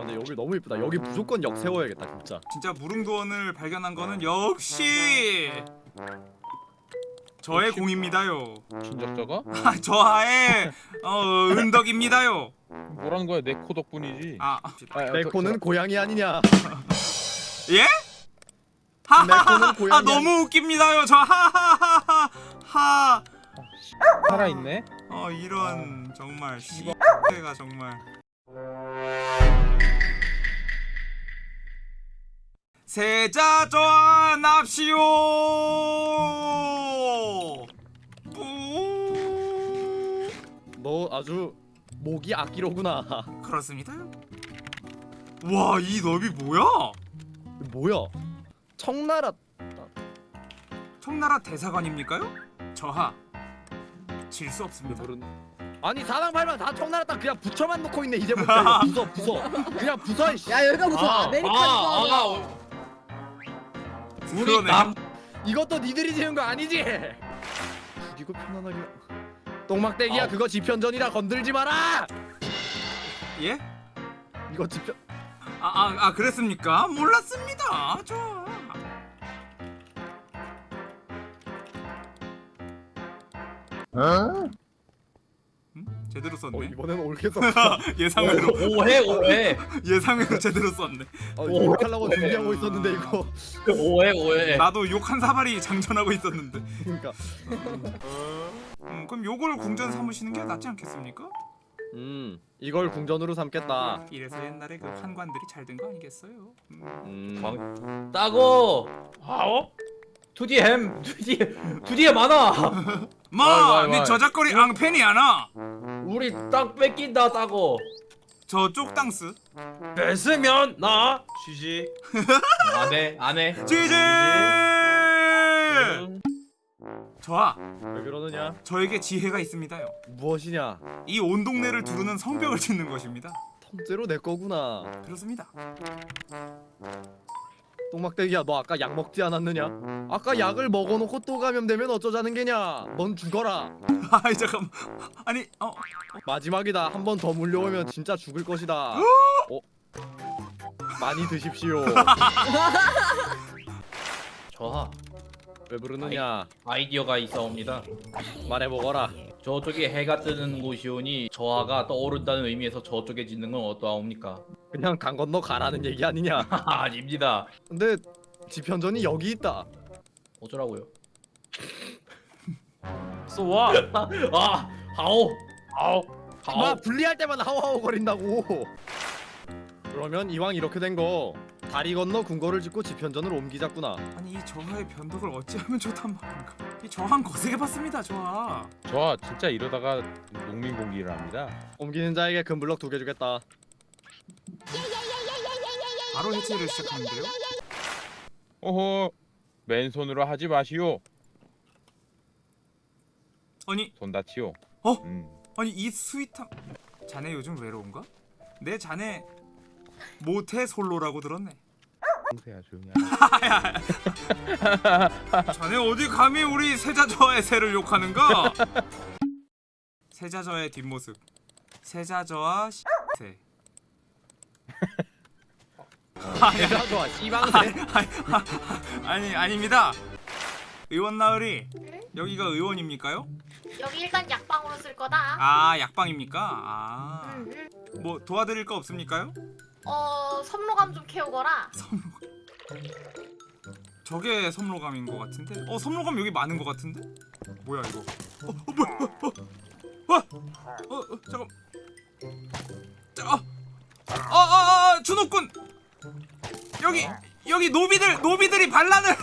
아 근데 여기 너무 이쁘다. 여기 무조건 역 세워야겠다 진짜. 진짜 무릉도원을 발견한 거는 역시 저의 공입니다요. 친작자가? 아, 저하의 어, 은덕입니다요. 뭐라는 거야 내 코 덕분이지 아, 아, 야, 내 그- 코는 고양이 아니냐? 예? 하하하. 아 너무 웃깁니다요. 저 하하하하. 하. 살아있네? 어 이런 정말 씨가 정말 세자 뿌너 아주 목이 악기로구나. 그렇습니다. 와이 너비 뭐야? 뭐야? 청나라. 청나라 대사관입니까요? 저하. 질 수 없습니다. 모른. 아니 사람 팔면 다 청나라 딱 그냥 붙여만 놓고 있네 이제 부터. 이거 부숴 부숴 그냥 씨. 야 여기가 무슨 아, 아, 메리칸 아, 아, 아, 우리. 남 이것도 니들이 지은 거 아니지? 죽이고 편안하게 똥막대기야 아. 그거 지편전이라 건들지 마라 예? 이거 지편 아, 아, 아 그랬습니까? 몰랐습니다 저 음? 제대로 어 썼네. 이번에는 옳게 썼다. 예상외로. 오해 오해. 예상외로 제대로 썼네. 어, 욕하려고 준비하고 있었는데 이거. 오해 오해. 나도 욕 한 사발이 장전하고 있었는데. 그러니까. 음, 그럼 요걸 궁전 삼으시는 게 낫지 않겠습니까? 음 이걸 궁전으로 삼겠다. 이래서 옛날에 그 환관들이 잘 된 거 아니겠어요? 음. 음. 광- 따고! 아오 투디 햄 투디 투디에 많아 마! 와이, 와이, 네 와이. 저작거리 앙팬이 하나. 우리 땅 뺏긴다 따고 저쪽 땅스. 뺏으면 나 쉬지. 안해 안해. 지지! 음. 저하 왜 그러느냐? 저에게 지혜가 있습니다요. 무엇이냐? 이 온 동네를 두르는 성벽을 짓는 것입니다. 통째로 내 거구나. 그렇습니다 똥막대기야 너 아까 약 먹지 않았느냐? 아까 약을 먹어놓고 또 감염되면 어쩌자는 게냐? 넌 죽어라. 아이 잠깐만. 아니 어? 마지막이다. 한 번 더 물려오면 진짜 죽을 것이다. 어? 많이 드십시오. 저하 왜 부르느냐? 아이디어가 있어옵니다. 말해보거라 저쪽에 해가 뜨는 곳이오니 저하가 떠오른다는 의미에서 저쪽에 짓는 건 어떠하옵니까? 그냥 강 건너 가라는 얘기 아니냐? 아닙니다. 근데 지편전이 여기 있다. 어쩌라고요? 쏘아. 아 하오. 하오. 마 하오. 분리할 때만 하오하오 거린다고. 그러면 이왕 이렇게 된거 다리 건너 궁궐을 짓고 지편전을 옮기자꾸나. 아니 이 저하의 변덕을 어찌하면 좋단 말인가? 이 저한 거세게 봤습니다 저하 저 진짜 이러다가 농민 공기를 합니다. 옮기는 자에게 금블럭 두 개 주겠다. 바로 해체를 시작하는데요? 오호 맨손으로 하지 마시오. 아니 손 다치오. 어? 음. 아니 이 sweet함. 자네 요즘 외로운가? 내 자네 모태 솔로라고 들었네. 형 세야 조용히 하라 자네 어디 감히 우리 세자저의 새를 욕하는가? 세자저의 뒷모습 세자저와 새 좋아 씨방새 아니 아닙니다 의원 나으리 여기가 의원입니까요? 여기 일단 약방으로 쓸 거다. 아 약방입니까? 아뭐 음, 음. 도와드릴 거 없습니까요? 어 섬로감 좀 캐오거라. 저게 섬로감인 것 같은데? 어 섬로감 여기 많은 것 같은데? 뭐야 이거? 어, 어 뭐야? 어, 어, 와, 어, 어 잠깐. 자, 어, 어, 어, 어, 준호군. 여기 여기 노비들 노비들이 반란을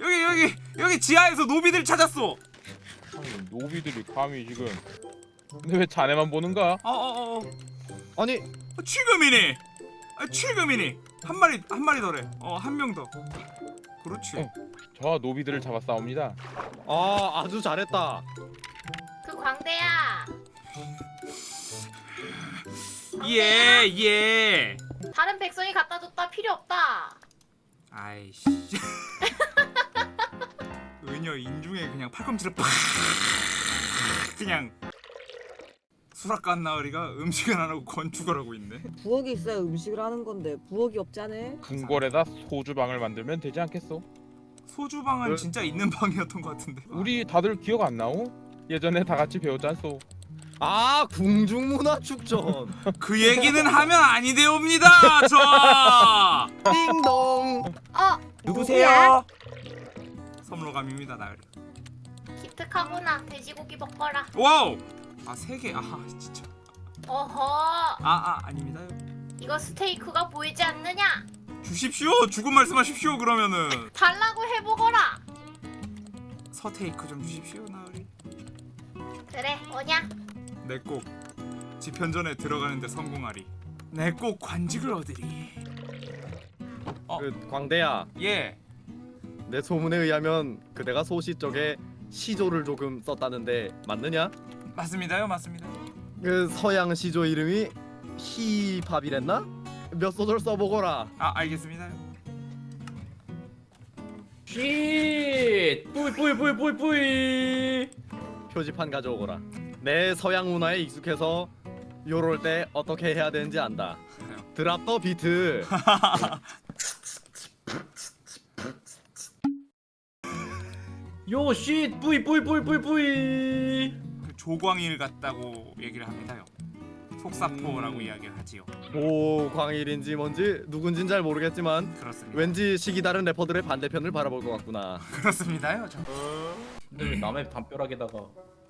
여기 여기 여기 지하에서 노비들 찾았어. 아니, 노비들이 감히 지금 근데 왜 자네만 보는가? 어, 어, 어, 아니 어, 지금이니? 아, 지금이니? 한 마리 한 마리 더래. 어, 한 명 더. 그렇지. 어. 저 노비들을 잡아 싸웁니다 아 아주 잘했다 그 광대야. 예, 예. 다른 백성이 갖다 줬다 필요 없다. 아이씨. 은여 인중에 그냥 팔꿈치를 팍 그냥 수락관 나으리가 음식은 안 하고 건축을 하고 있네. 부엌이 있어야 음식을 하는 건데 부엌이 없잖아. 궁궐에다 소주방을 만들면 되지 않겠어? 소주방은 그- 진짜 있는 방이었던 것 같은데. 우리 다들 기억 안 나오? 예전에 다 같이 배웠잖소. 아 궁중문화축전 그 얘기는 하면 아니 되옵니다. 저 띵동 어 누구세요? 섬로감입니다 나으리. 기특하구나. 돼지고기 먹거라. 와우. 아세 개. 아 진짜. 어허. 아아 아 닙니다요. 이거 스테이크가 보이지 않느냐? 주십시오. 죽은 말씀하십시오. 그러면은 달라고 해보거라. 서테이크 좀 주십시오 나으리. 그래 오냐? 내꼭 지편전에 들어가는데 성공하리. 내 꼭 관직을 얻으리. 어. 그 광대야 예. 내 소문에 의하면 그대가 소시 쪽에 시조를 조금 썼다는데 맞느냐? 맞습니다요. 맞습니다. 그 서양 시조 이름이 힙합이랬나? 몇 소절 써보거라 아 알겠습니다요. 쉿 뿌이 뿌이 뿌이 뿌이 뿌이 표지판 가져오거라 내 서양 문화에 익숙해서 요럴 때 어떻게 해야 되는지 안다 드랍 더 비트 요쉿 뿌이 뿌이 뿌이 뿌이 뿌이 그 조광일 같다고 얘기를 합니다요. 속사포라고 이야기를 하지요. 오광일인지 뭔지 누군진 잘 모르겠지만 그렇습니다. 왠지 시기 다른 래퍼들의 반대편을 바라볼 것 같구나 그렇습니다요. 저. 근데 왜 남의 담벼락에다가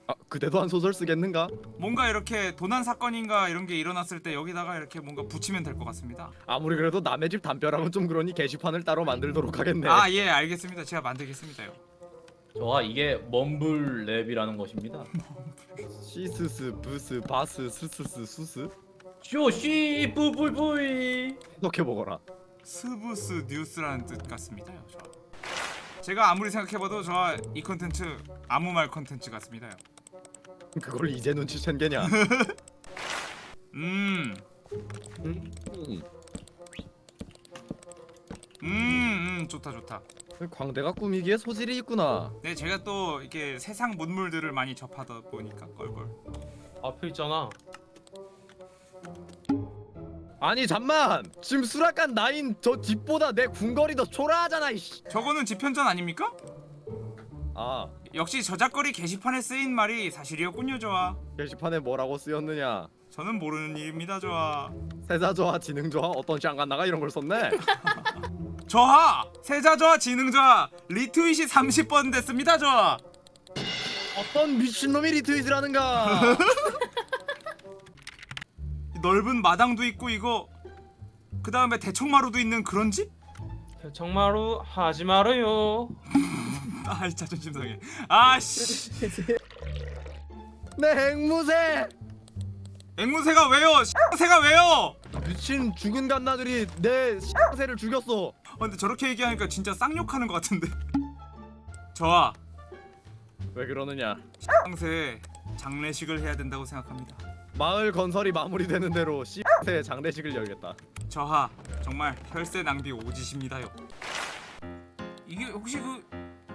아 그대도 한 소설 쓰겠는가? 뭔가 이렇게 도난 사건인가 이런 게 일어났을 때 여기다가 이렇게 뭔가 붙이면 될 것 같습니다. 아무리 그래도 남의 집 담벼락은 좀 그러니 게시판을 따로 만들도록 하겠네 아예 알겠습니다. 제가 만들겠습니다요. 저가 이게 mumble rap이라는 것입니다 시스스 부스 바스 스스스 수스 쇼쉿 뿌이 뿌이 뿌이 해석해보거라 스부스 뉴스라는 뜻 같습니다요. 저. 제가 아무리 생각해봐도 저 이 컨텐츠 아무 말 컨텐츠 같습니다요. 그걸 이제 눈치챈 게냐 음, 음. 음, 음 좋다 좋다. 광대가 꾸미기에 소질이 있구나 네 제가 또 이렇게 세상 문물들을 많이 접하다 보니까 껄껄. 앞에 있잖아 아니 잠만 지금 수락관 나인 저 뒷보다 내 궁궐이 더 초라하잖아 이씨 저거는 지편전 아닙니까? 아 역시 저작거리 게시판에 쓰인 말이 사실이었군요, 저아. 게시판에 뭐라고 쓰였느냐 저는 모르는 일입니다, 저아. 세자저하 지능저하 어떤 샹간나가 이런 걸 썼네 저하! 세자 저하 지능 저하 리트윗이 30번 됐습니다, 저아. 어떤 미친놈이 리트윗을 하는가 이 넓은 마당도 있고 이거 그 다음에 대청마루도 있는 그런 집? 정마루 하지 말아요. 아 자존심 상해. 아씨. 내 앵무새 앵무새가 왜요? 새가 왜요? 미친 죽은 갓나들이 내 새를 죽였어 아, 근데 저렇게 얘기하니까 진짜 쌍욕하는 것 같은데. 저아, 왜 그러느냐 쌍새 장례식을 해야 된다고 생각합니다. 마을 건설이 마무리되는 대로 씨새 장례식을 열겠다 저하 정말 혈세 낭비 오지십니다요. 이게 혹시 그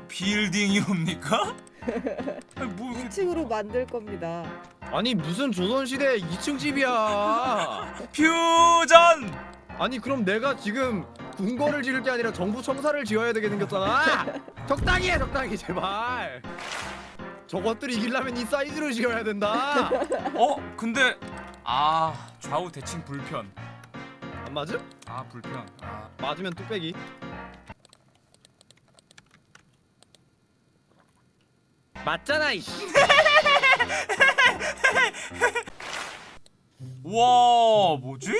빌딩이옵니까? 아니, 뭐 이렇게 2층으로 만들 겁니다. 아니 무슨 조선시대 2층 집이야 퓨전! 아니 그럼 내가 지금 궁궐을 지을 게 아니라 정부 청사를 지어야 되게 생겼잖아 적당히 해 적당히 제발 저것들 이기려면 이 사이즈로 지어야 된다 어 근데 아 좌우 대칭 불편. 안 맞음? 아 불편. 아 맞으면 뚝배기 맞잖아 이씨 와 뭐지?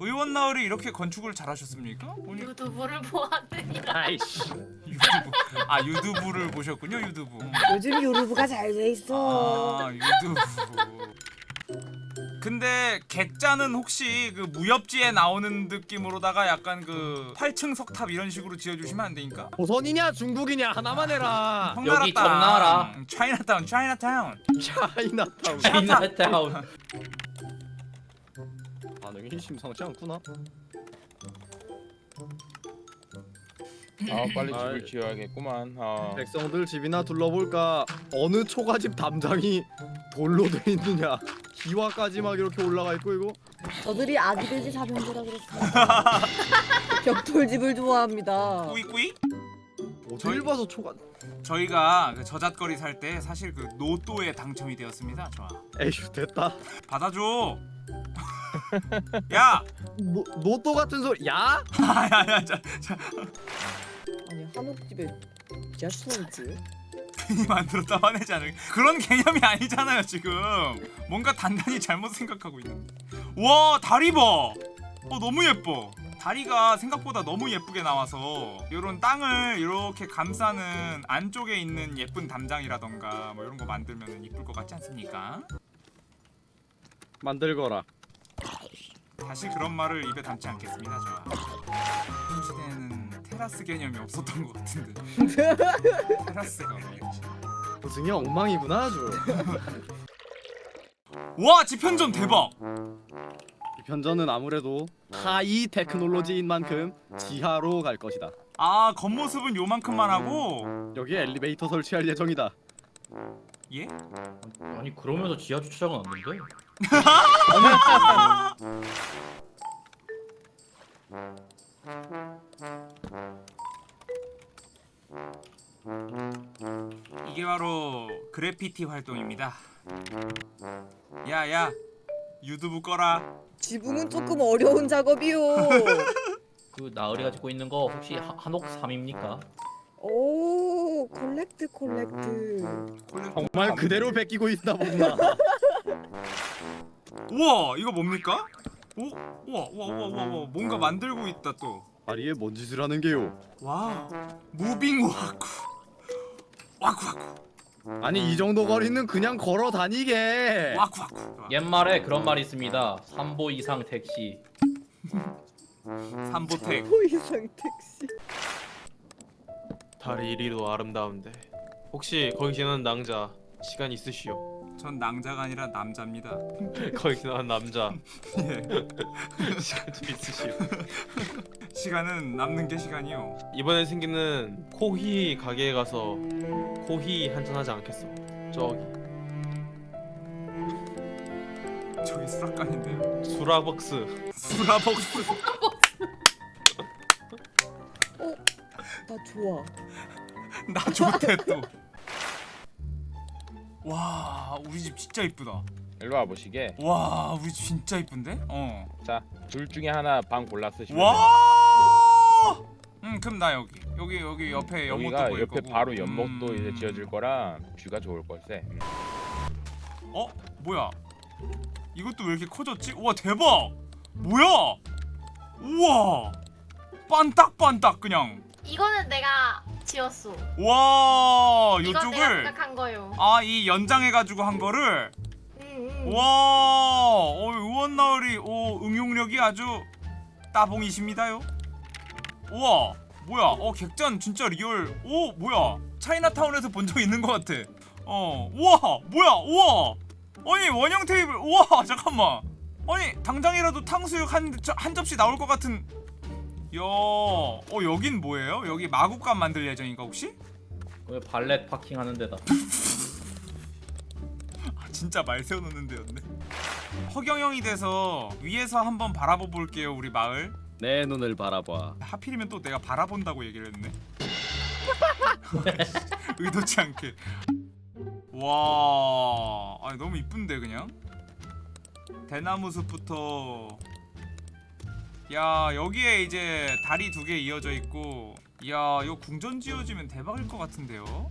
의원 나으리 이렇게 건축을 잘하셨습니까? 보니 유튜브를 보았느니라. 아이씨 유튜브 아 유튜브를 보셨군요 유튜브. 요즘 유루브가 잘 돼 있어. 아 유튜브. 근데 객자는 혹시 그 무협지에 나오는 느낌으로다가 약간 그 8층 석탑 이런 식으로 지어주시면 안 되니까? 조선이냐 중국이냐 하나만 해라 여기 청나라. 차이나타운 차이나타운 차이나타운 차이나타운 반응이 심상치 않구나 아 빨리 아이. 집을 지어야겠구만. 아. 백성들 집이나 둘러볼까 어느 초가집 담장이 돌로 돼 있느냐 기와까지 막 이렇게 올라가 있고 이거 저들이 아기 돼지 사면제라 그랬어요. 벽돌집을 좋아합니다. 꾸이 꾸이? 어딜 저희- 봐서 초가 저희가 그 저잣거리 살 때 사실 그 노또에 당첨이 되었습니다. 좋아. 에휴 됐다 받아줘. 야, 뭐 노또 같은 소리 야? 야야야, 자, 자, 아니 한옥집에 지하철 있지? 괜히 만들었다 화내지 않을 그런 개념이 아니잖아요 지금. 뭔가 단단히 잘못 생각하고 있는데. 와 다리 봐. 어 너무 예뻐. 다리가 생각보다 너무 예쁘게 나와서 이런 땅을 이렇게 감싸는 안쪽에 있는 예쁜 담장이라던가 뭐 이런 거 만들면 이쁠 것 같지 않습니까? 만들거라 다시 그런 말을 입에 담지 않겠습니다. 저. 이 시대에는 테라스 개념이 없었던 것 같은데. 테라스가 뭐였지? 고증이 엉망이구나 아주 와 지편전 대박. 이 편전은 아무래도 하이 테크놀로지인 만큼 지하로 갈 것이다 아 겉모습은 요만큼만 하고 여기 엘리베이터 설치할 예정이다 예? 아니 그러면서 지하 주차장은 없는데? 이게 바로 그래피티 활동입니다. 야야 유튜브 꺼라. 지붕은 조금 어려운 작업이요. 그 나으리가 짓고 있는 거 혹시 하- 한옥 3입니까? 오 correct correct. 정말 그대로 베끼고 있다 보구나 우와 이거 뭡니까? 오 우와 우와 우와 우와 우와 뭔가 만들고 있다 또. 다리에 뭔 짓을 하는 게요 와 moving walk walk walk 아니 이 정도 거리는 그냥 걸어 다니게 와쿠 와쿠. 옛말에 그런 말이 있습니다. 3보 이상 택시. 삼보택. 호 이상 택시. 달이 이리도 아름다운데 혹시 거기 지나는 낭자 시간 있으시오? 전 낭자가 아니라 남자입니다. 거기 지나는 남자 예. 시간 좀 있으시오? 시간은 남는 게 시간이요. 이번에 생기는 코히 가게에 가서 코히 한잔 하지 않겠어? 저기 저기 수락관인데요. 수라벅스 수라벅스. 나 좋아. 나 좋대 또. 와 우리 집 진짜 이쁘다. 일로 와 보시게. 와 우리 집 진짜 이쁜데? 어. 자, 둘 중에 하나 방 골라 쓰시면. 와. 음 그럼 나 여기 여기 여기 옆에 연못도 보일 옆에 거고. 바로 연못도 음. 이제 지어질 거라 뷰가 좋을 걸세. 음. 어 뭐야? 이것도 왜 이렇게 커졌지? 우와 대박! 뭐야? 우와 반딱반딱 그냥. 이거는 내가 지었어. 와 이건 내가 요쪽을 생각한 거요. 아 이 연장해가지고 한 거를 응, 응. 와, 어, 의원 나으리 오 응용력이 아주 따봉이십니다요. 우와, 뭐야? 어 객잔 진짜 real. 오, 뭐야? 차이나타운에서 본 적 있는 것 같아. 어, 우와, 뭐야? 우와, 아니 원형 테이블. 우와, 잠깐만. 아니 당장이라도 탕수육 한, 저- 한 접시 나올 것 같은. 야, 어 여긴 뭐예요? 여기 마구간 만들 예정인가 혹시? 왜 발렛 파킹 하는 데다. 아, 진짜 말 세워놓는 데였네. 허경영이 돼서 위에서 한번 바라봐 볼게요 우리 마을. 내 눈을 바라봐 하필이면 또 내가 바라본다고 얘기를 했네. 의도치 않게. 와, 아니 너무 이쁜데 그냥. 대나무 숲부터. 야 여기에 이제 다리 두 개 이어져 있고 야 이거 궁전 지어지면 대박일 것 같은데요?